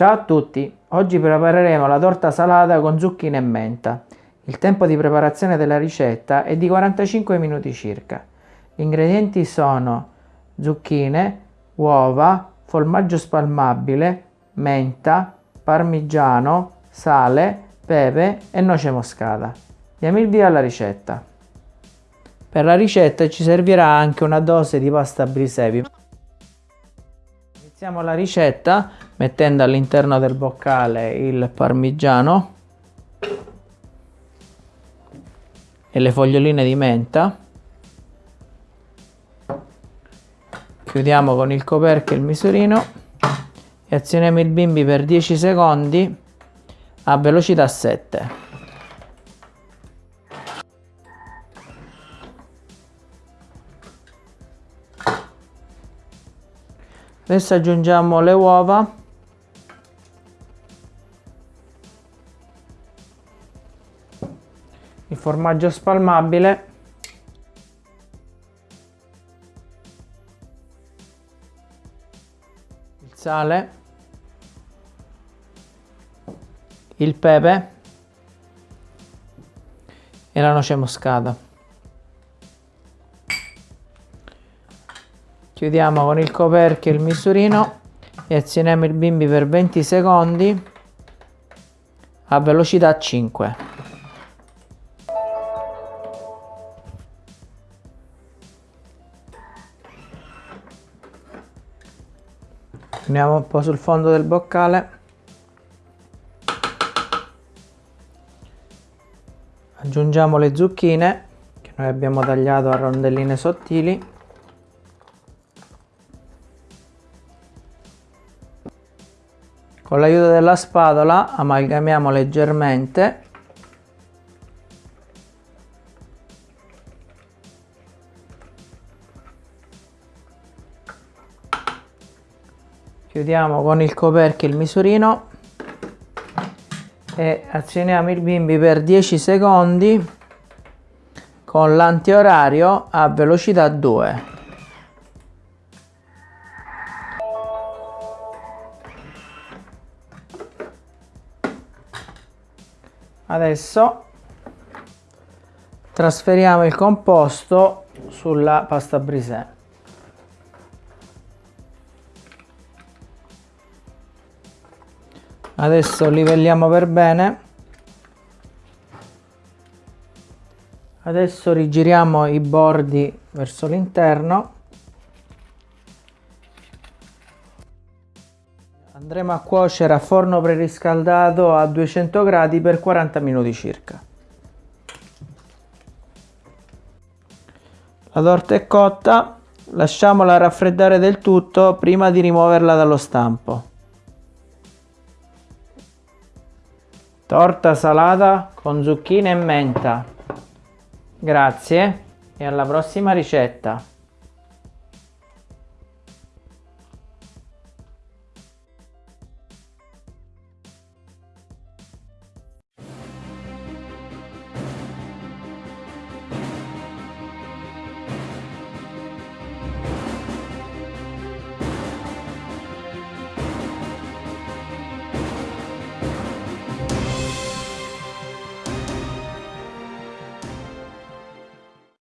Ciao a tutti, oggi prepareremo la torta salata con zucchine e menta. Il tempo di preparazione della ricetta è di 45 minuti circa. Gli ingredienti sono zucchine, uova, formaggio spalmabile, menta, parmigiano, sale, pepe e noce moscata. Diamo il via alla ricetta. Per la ricetta ci servirà anche una dose di pasta brisevi. Iniziamo la ricetta mettendo all'interno del boccale il parmigiano e le foglioline di menta. Chiudiamo con il coperchio il misurino e azioniamo il bimbi per 10 secondi a velocità 7. Adesso aggiungiamo le uova il formaggio spalmabile. Il sale. Il pepe. E la noce moscata. Chiudiamo con il coperchio il misurino e azioniamo il bimbi per 20 secondi a velocità 5 Andiamo un po' sul fondo del boccale. Aggiungiamo le zucchine che noi abbiamo tagliato a rondelline sottili. Con l'aiuto della spatola amalgamiamo leggermente chiudiamo con il coperchio il misurino. E azioniamo il bimbi per 10 secondi con l'antiorario a velocità 2 adesso trasferiamo il composto sulla pasta brisée adesso livelliamo per bene. Adesso rigiriamo i bordi verso l'interno. Andremo a cuocere a forno preriscaldato a 200 gradi per 40 minuti circa. La torta è cotta. Lasciamola raffreddare del tutto prima di rimuoverla dallo stampo Torta salata con zucchine e menta. Grazie e alla prossima ricetta.